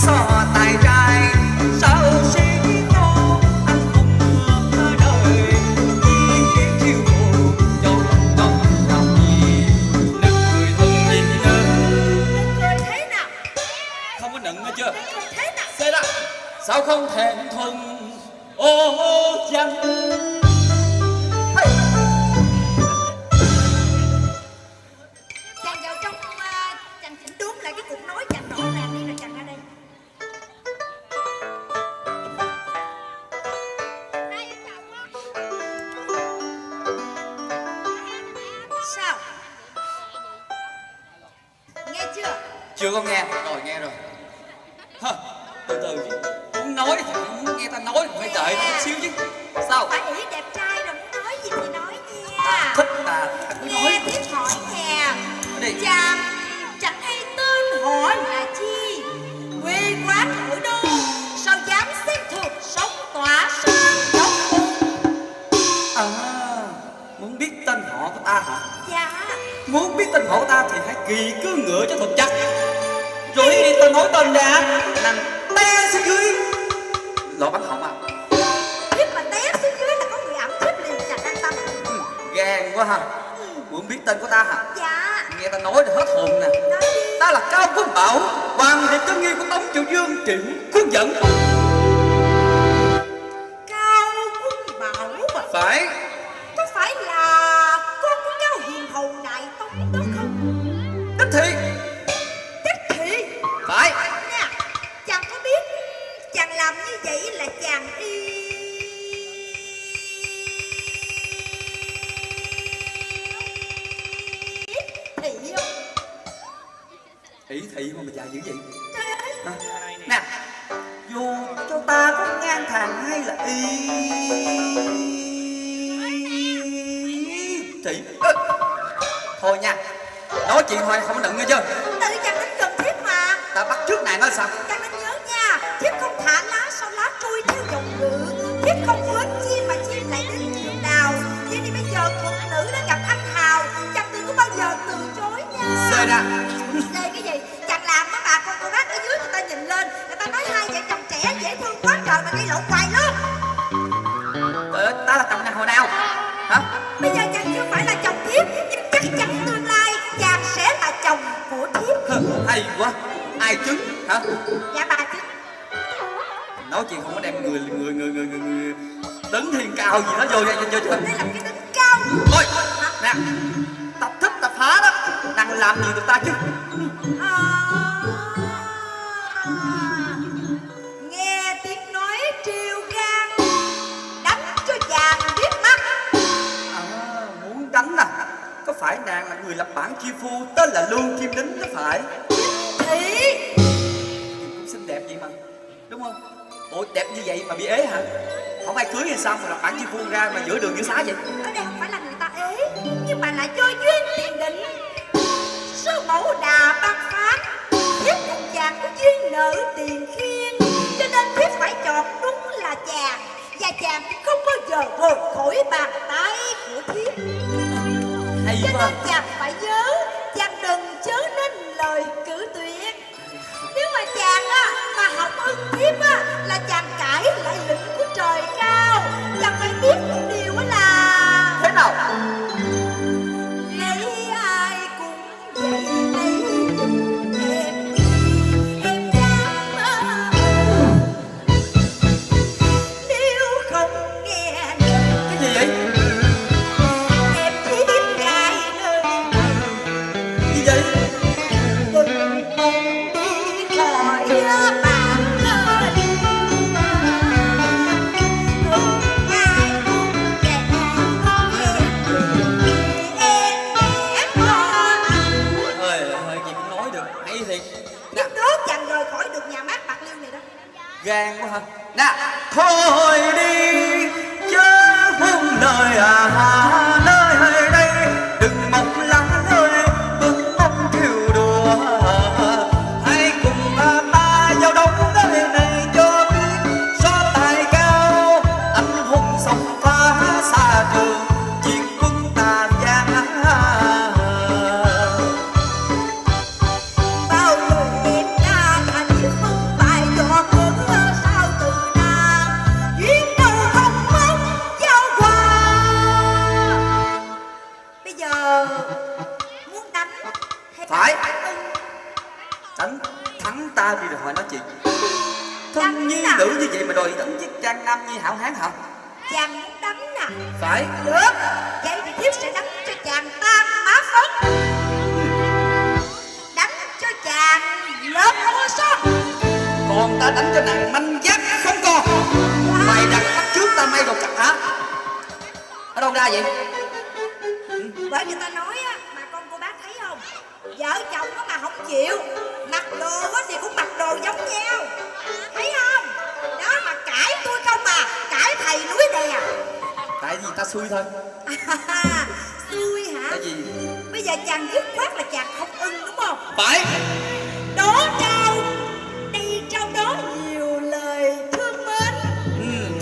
sao không ngờ đời. Chỉ chiêu chưa có nghe. Rồi nghe rồi. Hơ, Từ từ chứ. Muốn nói thì muốn nghe ta nói thì phải đợi chút xíu chứ. Sao? Phải ý đẹp trai rồi muốn nói gì thì nói nha. Thích cứ nghe nói tiếp hỏi nè đi chàng chẳng hay tên họ là chi? Quê quán ở đâu sao dám xét thuộc sống tỏa sơn độc À Muốn biết tên họ của ta hả? Dạ. Muốn biết tên họ của ta thì hãy kỳ cứ ngựa cho thật chắc Rồi ta nói tên ra. Nàng té xuống dưới. Lọ bắn họng à? Thiếp mà té xuống dưới là có người ẩm thiếp liền chẳng an tâm. Ừ, Gan quá ha. Muốn biết tên của ta hả? Dạ. Nghe ta nói thì hết hồn nè. Ta là Cao Quốc Bảo Hoàng đệ chân nghi của Tống Triệu Dương Triệu Quốc dẫn thằng hay là y? Thị Ơ, Thôi nha Nói chuyện thôi không có đựng nghe chưa? Tự chàng đến gần thiếp mà. Ta bắt trước này nói sao? Chàng nên Hay quá. Ai chứng hả? Dạ bà chứ Nói chuyện không có đem người người người người người, người Đứng thiên cao gì đó vô vô vô chưa Đây là cái đỉnh cao. Thôi Nè Tập thích tập phá đó. Đang làm gì được ta chứ? Nghe tiếng nói triều gan Đánh cho chàng biết mắt. Muốn đánh Có phải nàng là người lập bản chi phu Tên là Lương Kim Đính có phải Ủa đẹp như vậy mà bị ế hả? Không ai cưới hay sao mà lập bản chi phu ra mà giữa đường giữa xá vậy? Ở đây không phải là người ta ế Nhưng mà là do duyên tiền định. Sư mẫu đà ban phát Thiếp cùng chàng có duyên nợ tiền khiên Cho nên thiếp phải chọn đúng là chàng Và chàng không bao giờ rời khỏi bàn tay của thiếp Cho nên chàng phải nhớ gan quá hả nè thôi đi chớ buông lời à còn ta đánh cho nàng manh giác không còn. Mày đặt bắt trước ta may đồ chặt hả ở đâu ra vậy? Bởi vì ta nói á mà con cô bác thấy không? Vợ chồng á mà không chịu mặc đồ á thì cũng mặc đồ giống nhau. Thấy không? Đó mà cãi tôi không mà cãi thầy núi đè. Tại vì ta xui thôi. Xui hả? Tại vì bây giờ chàng dứt khoát là chàng không ưng đúng không? Phải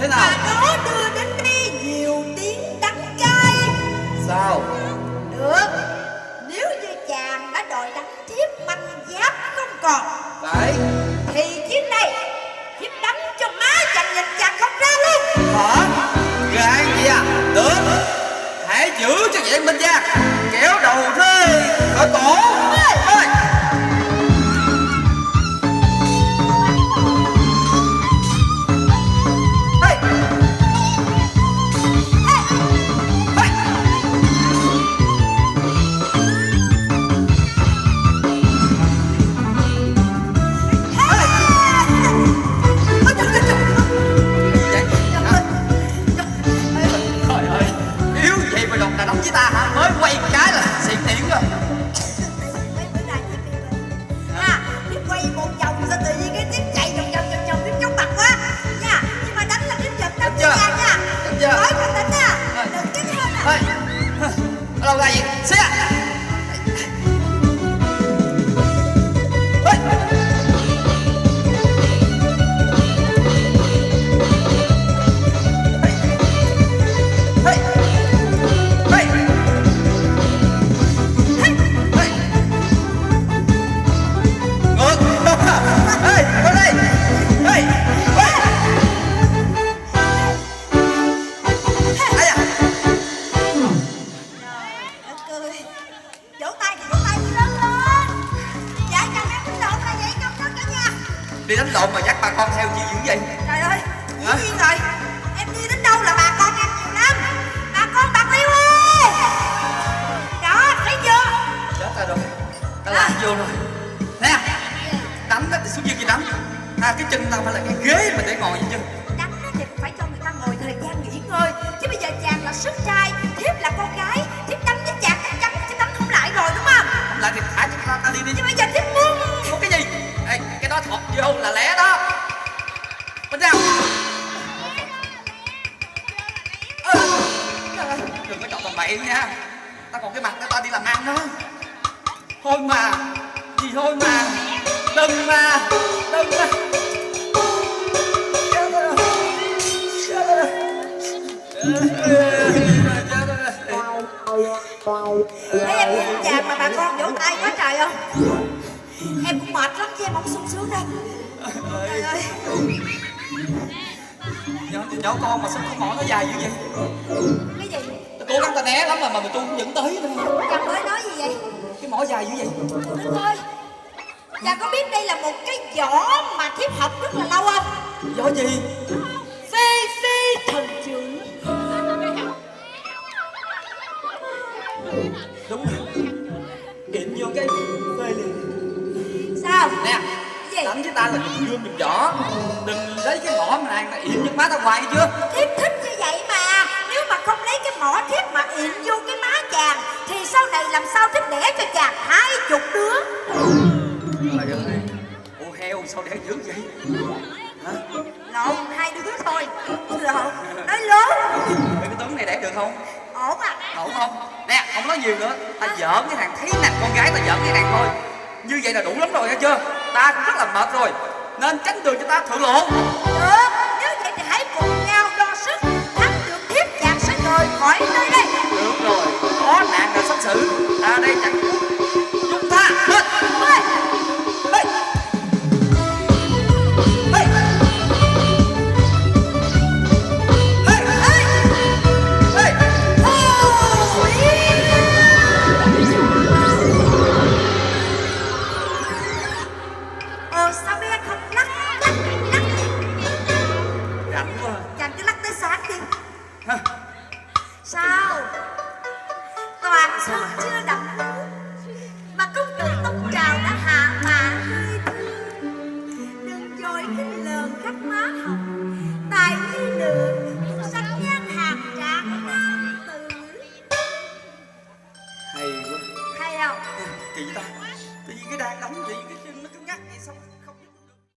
thế và nào đó đưa đến đây nhiều tiếng đắng cay. Sao? Được. Nếu như chàng đã đòi đánh thiếp manh giáp không còn phải thì chiếc này thiếp đánh cho má chàng nhìn chàng không ra luôn. Hả? Gan vậy à? Được. Hãy giữ cho vậy minh gia kéo đầu rơi khỏi cổ Đi đánh lộn mà dắt bà con theo chi dữ vậy? trời ơi dĩ nhiên rồi. Em đi đến đâu là bà con em nhiều lắm. Bà con bạc liêu ơi. Đó thấy chưa? Chết ta rồi. Ta làm vô rồi? Nè đánh đó thì xuống dưới kia đánh. À cái chân tao phải là cái ghế mà để ngồi vậy chứ. Đánh thì phải cho người ta ngồi thời gian nghỉ ngơi. Chứ bây giờ chàng là sức trai thiếp là con gái. Thiếp đánh với chàng chắc chắn thiếp đánh không lại rồi đúng không? Không lại thì thả cho ta, ta đi đi. Nhưng bây giờ vô là lẻ đó. Bên nào? Đừng có chọc tầm bậy nha. Ta còn cái mặt để ta đi làm ăn đó. Thôi mà gì thôi mà. Đừng mà đừng mà. Thấy em nhìn chàng mà bà con vỗ tay quá trời không em cũng mệt lắm chứ em không sung sướng đâu. Trời ơi. nhỏ, nhỏ con mà sao cái mỏ nó dài như vậy? Cái gì? Tao cố gắng ta né lắm mà mà tôi cũng vẫn tới thôi chàng mới nói gì vậy? Cái mỏ dài như vậy? Đức ơi chàng có biết đây là một cái võ mà thiếp học rất là lâu không? Do gì ta là đừng gươm đừng võ đừng lấy cái mỏ mà nàng yểm nước má ta hoài chưa? Thiếp thích như vậy mà nếu mà không lấy cái mỏ thiếp mà yểm vô cái má chàng thì sau này làm sao thiếp đẻ cho chàng hai chục đứa? Ô heo sao đẻ dữ vậy? Hả? Lộn hai đứa thôi. Lộn nói lớn. Cái tướng này đẻ được không? Ổn à. Ổn không? Nè không nói nhiều nữa. Ta giỡn với thằng thấy nè con gái ta giỡn với thằng thôi. Như vậy là đủ lắm rồi nghe chưa ta cũng rất là mệt rồi. Nên tránh đường cho ta thượng lộ. Được nếu vậy thì hãy cùng nhau đo sức thắng được thiếp chàng sẽ rời khỏi nơi đây. Được rồi có nạn là sắp xử. Ta đây chẳng